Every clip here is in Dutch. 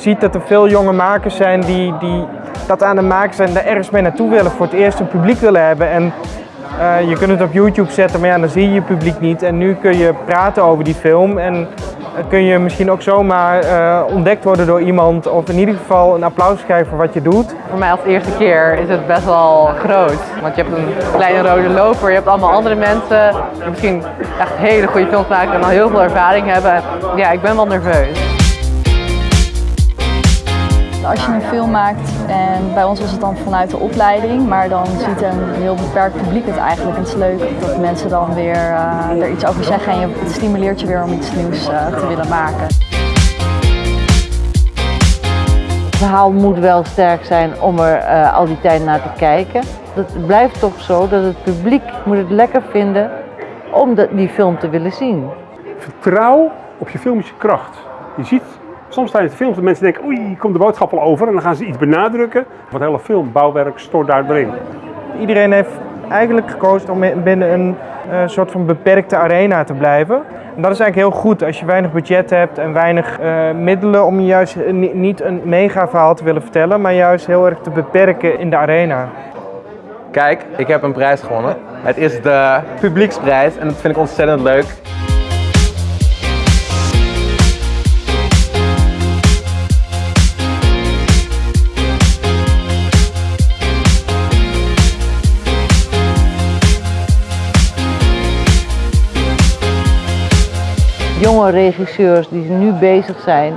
ziet dat er veel jonge makers zijn die, die dat aan het maken zijn, daar ergens mee naartoe willen, voor het eerst een publiek willen hebben. En eh, je kunt het op YouTube zetten, maar ja, dan zie je je publiek niet. En nu kun je praten over die film en uh, kun je misschien ook zomaar uh, ontdekt worden door iemand of in ieder geval een applaus krijgen voor wat je doet. Voor mij als eerste keer is het best wel groot. Want je hebt een kleine rode loper, je hebt allemaal andere mensen die misschien echt hele goede films maken en al heel veel ervaring hebben. Ja, ik ben wel nerveus. Als je een film maakt, en bij ons was het dan vanuit de opleiding, maar dan ziet een heel beperkt publiek het eigenlijk. En het is leuk dat mensen dan weer uh, er iets over zeggen en je, het stimuleert je weer om iets nieuws uh, te willen maken. Het verhaal moet wel sterk zijn om er uh, al die tijd naar te kijken. Het blijft toch zo dat het publiek moet het lekker vinden om de, die film te willen zien. Vertrouw op je filmische kracht. Je ziet Soms tijdens de film dat mensen denken, oei, komt de boodschap al over en dan gaan ze iets benadrukken. Wat hele filmbouwwerk stort daar erin. Iedereen heeft eigenlijk gekozen om binnen een uh, soort van beperkte arena te blijven. En dat is eigenlijk heel goed als je weinig budget hebt en weinig uh, middelen om juist niet een mega verhaal te willen vertellen, maar juist heel erg te beperken in de arena. Kijk, ik heb een prijs gewonnen. Het is de publieksprijs en dat vind ik ontzettend leuk. Jonge regisseurs die nu bezig zijn,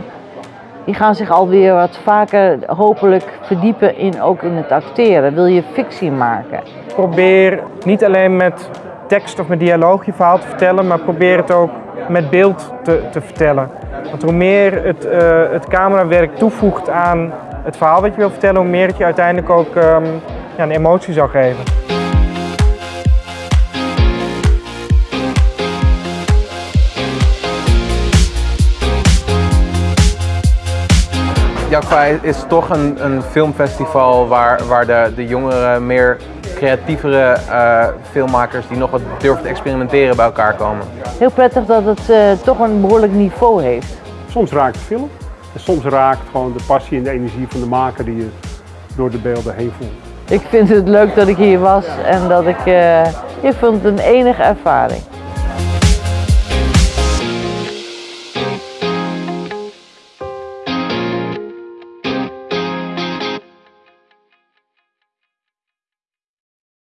die gaan zich alweer wat vaker hopelijk verdiepen in ook in het acteren. Wil je fictie maken? Probeer niet alleen met tekst of met dialoog je verhaal te vertellen, maar probeer het ook met beeld te, te vertellen. Want hoe meer het, uh, het camerawerk toevoegt aan het verhaal wat je wil vertellen, hoe meer het je uiteindelijk ook um, ja, een emotie zal geven. Jakva is toch een, een filmfestival waar, waar de, de jongere, meer creatievere uh, filmmakers die nog wat durven te experimenteren bij elkaar komen. Heel prettig dat het uh, toch een behoorlijk niveau heeft. Soms raakt de film en soms raakt gewoon de passie en de energie van de maker die je door de beelden heen voelt. Ik vind het leuk dat ik hier was en dat ik, uh, ik vond het een enige ervaring.